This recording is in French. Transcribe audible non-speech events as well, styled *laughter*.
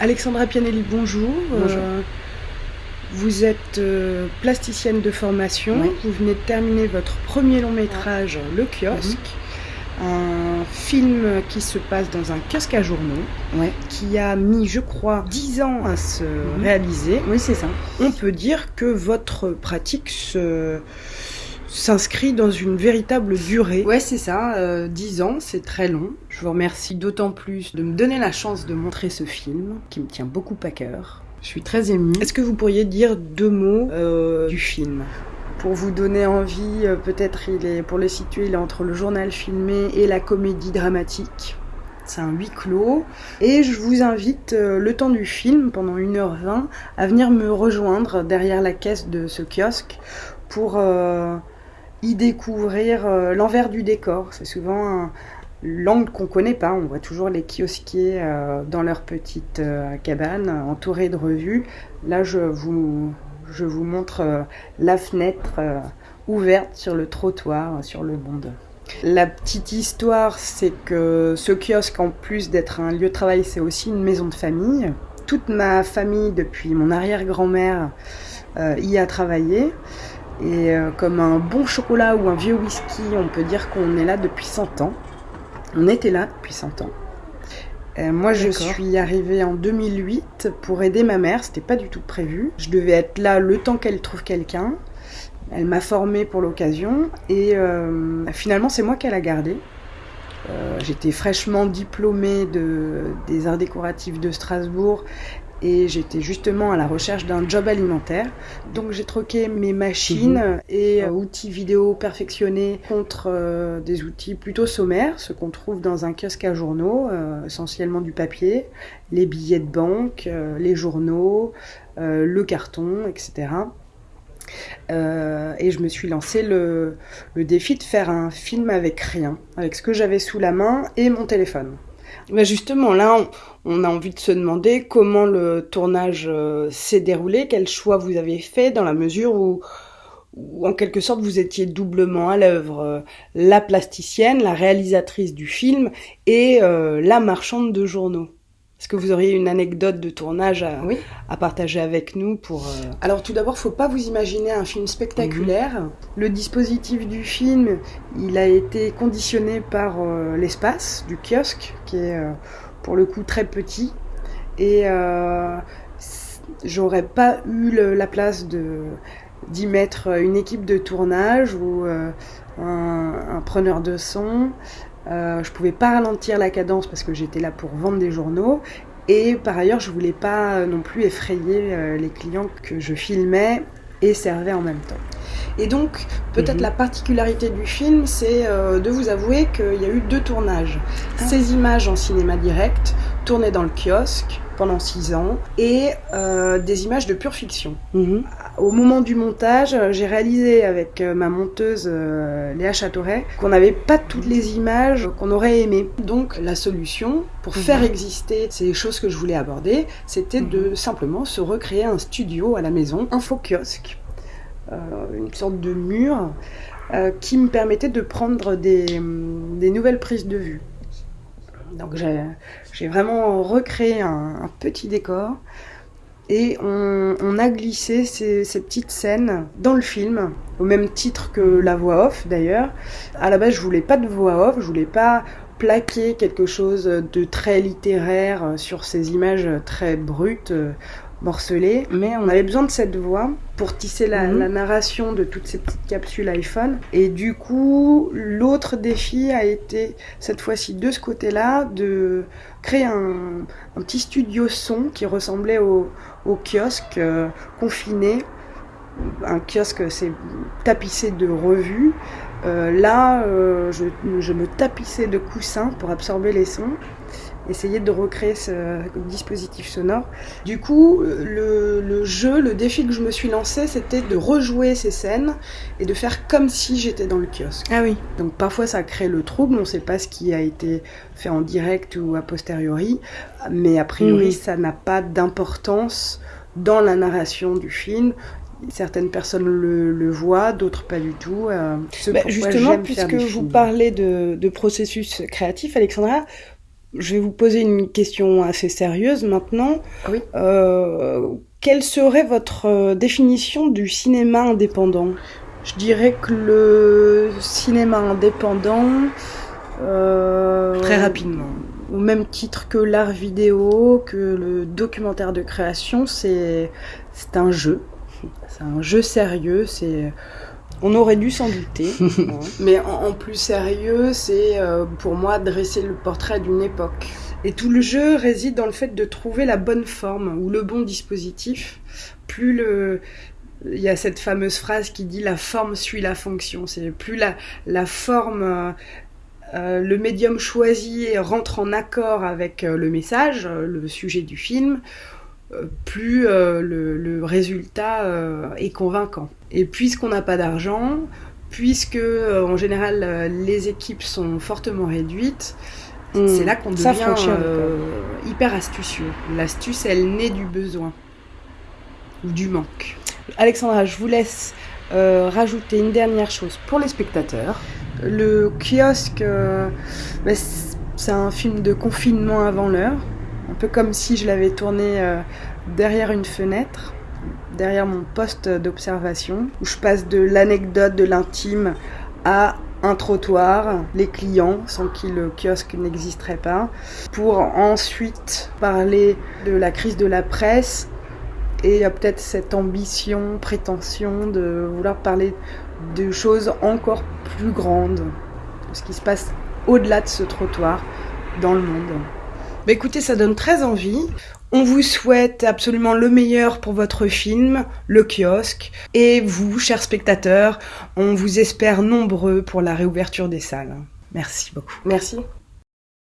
Alexandra Pianelli, bonjour. Bonjour. Euh, vous êtes euh, plasticienne de formation. Oui. Vous venez de terminer votre premier long métrage, Le Kiosque. Mhm. Un film qui se passe dans un kiosque à journaux, Ouais. qui a mis, je crois, 10 ans à se Mhm. réaliser. Oui, c'est ça. On peut dire que votre pratique se- s'inscrit dans une véritable durée. Ouais, c'est ça. euh, 10 ans, c'est très long. Je vous remercie d'autant plus de me donner la chance de montrer ce film qui me tient beaucoup à cœur. Je suis très émue. Est-ce que vous pourriez dire deux mots euh, du film? Pour vous donner envie, euh, peut-être il est, pour le situer, il est entre le journal filmé et la comédie dramatique. C'est un huis clos. Et je vous invite, euh, le temps du film, pendant 1h20, à venir me rejoindre derrière la caisse de ce kiosque pour euh, y découvrir euh, l'envers du décor. C'est souvent l'angle qu'on connaît pas. On voit toujours les kiosquiers euh, dans leur petite euh, cabane, entourés de revues. Là, je vous, montre la fenêtre ouverte sur le trottoir, sur le monde. La petite histoire, c'est que ce kiosque, en plus d'être un lieu de travail, c'est aussi une maison de famille. Toute ma famille, depuis mon arrière-grand-mère, y a travaillé. Et euh, comme un bon chocolat ou un vieux whisky, on peut dire qu'on est là depuis 100 ans. On était là depuis 100 ans. Euh, moi, je suis arrivée en 2008 pour aider ma mère. C'était pas du tout prévu. Je devais être là le temps qu'elle trouve quelqu'un. Elle m'a formée pour l'occasion et euh, finalement, c'est moi qu'elle a gardé. Euh, J'étais fraîchement diplômée de, des arts décoratifs de Strasbourg et j'étais justement à la recherche d'un job alimentaire. Donc j'ai troqué mes machines et euh, outils vidéo perfectionnés contre euh, des outils plutôt sommaires, ce qu'on trouve dans un kiosque à journaux, euh, essentiellement du papier, les billets de banque, les journaux, le carton, etc. Euh, et je me suis lancé le, le défi de faire un film avec rien, avec ce que j'avais sous la main et mon téléphone. Mais justement, là, on, a envie de se demander comment le tournage euh, s'est déroulé, quel choix vous avez fait dans la mesure où, où, en quelque sorte, vous étiez doublement à l'œuvre, euh, la plasticienne, la réalisatrice du film et euh, la marchande de journaux. Est-ce que vous auriez une anecdote de tournage à, Oui. à partager avec nous pour... euh, Alors tout d'abord, faut pas vous imaginer un film spectaculaire. Le dispositif du film, il a été conditionné par euh, l'espace du kiosque, qui est euh, pour le coup très petit. Et j'aurais pas eu le- la place de d'y mettre une équipe de tournage ou un, un preneur de son. Euh, je pouvais pas ralentir la cadence parce que j'étais là pour vendre des journaux. Et par ailleurs, je voulais pas euh, non plus effrayer euh, les clients que je filmais et servais en même temps. Et donc, peut-être Mhm. la particularité du film, c'est euh, de vous avouer qu'il y a eu deux tournages. Ah. Ces images en cinéma direct, tournées dans le kiosque pendant six ans, et euh, des images de pure fiction. Au moment du montage, euh, j'ai réalisé avec euh, ma monteuse euh, Léa Châteauret qu'on n'avait pas toutes les images qu'on aurait aimées. Donc la solution pour Mhm. faire exister ces choses que je voulais aborder, c'était Mhm. de simplement se recréer un studio à la maison, un faux kiosque, euh, une sorte de mur qui me permettait de prendre des, des nouvelles prises de vue. Donc j'ai vraiment recréé un, petit décor et on, a glissé ces, ces petites scènes dans le film, au même titre que la voix off d'ailleurs. À la base, je voulais pas de voix off, je voulais pas plaquer quelque chose de très littéraire euh, sur ces images très brutes, morcelées, mais on avait besoin de cette voix pour tisser la, Mhm. la narration de toutes ces petites capsules iPhone. Et du coup, l'autre défi a été cette fois-ci de ce côté-là, de créer un, un petit studio son qui ressemblait au, au kiosque euh, confiné. Un kiosque, c'est tapissé de revues. Euh, là, euh, je, je me tapissais de coussins pour absorber les sons, essayer de recréer ce dispositif sonore. Du coup, le, le jeu, le défi que je me suis lancé, c'était de rejouer ces scènes et de faire comme si j'étais dans le kiosque. Ah oui. Donc parfois ça crée le trouble, on ne sait pas ce qui a été fait en direct ou a posteriori, mais a priori Mhm. ça n'a pas d'importance dans la narration du film. Certaines personnes le, le voient, d'autres pas du tout. euh, Bah, justement, puisque vous parlez de, de processus créatif, Alexandra, Je vais vous poser une question assez sérieuse maintenant. Oui. Euh, quelle serait votre euh, définition du cinéma indépendant? Je dirais que le cinéma indépendant... Euh, Très rapidement. Au même titre que l'art vidéo, que le documentaire de création, c'est un jeu. C'est un jeu sérieux, c'est on aurait dû s'en douter. *laughs* Mais en, plus sérieux, c'est euh, pour moi dresser le portrait d'une époque. Et tout le jeu réside dans le fait de trouver la bonne forme ou le bon dispositif. Plus le, il y a cette fameuse phrase qui dit la forme suit la fonction. C'est plus la, la forme, euh, euh, le médium choisi rentre en accord avec le message, le sujet du film, plus euh, le, résultat euh, est convaincant. Et puisqu'on n'a pas d'argent, puisque euh, en général les équipes sont fortement réduites, c'est là qu'on devient hyper astucieux. L'astuce, elle naît du besoin ou du manque. Alexandra, je vous laisse rajouter une dernière chose pour les spectateurs. Le kiosque, bah, c'est un film de confinement avant l'heure un peu comme si je l'avais tourné euh, derrière une fenêtre, derrière mon poste d'observation, où je passe de l'anecdote, de l'intime à un trottoir, les clients, sans qui le kiosque n'existerait pas, pour ensuite parler de la crise de la presse et peut-être cette ambition, prétention de vouloir parler de choses encore plus grandes, de ce qui se passe au-delà de ce trottoir dans le monde. Bah écoutez, ça donne très envie. On vous souhaite absolument le meilleur pour votre film, Le Kiosque. Et vous, chers spectateurs, on vous espère nombreux pour la réouverture des salles. Merci beaucoup. Merci.